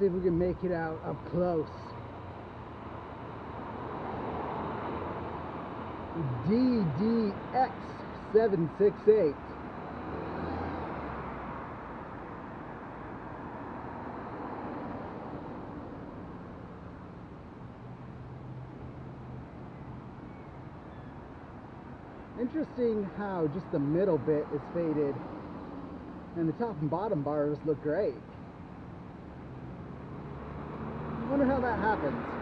see if we can make it out up close. DDX768. Interesting how just the middle bit is faded and the top and bottom bars look great. Wonder how that happens.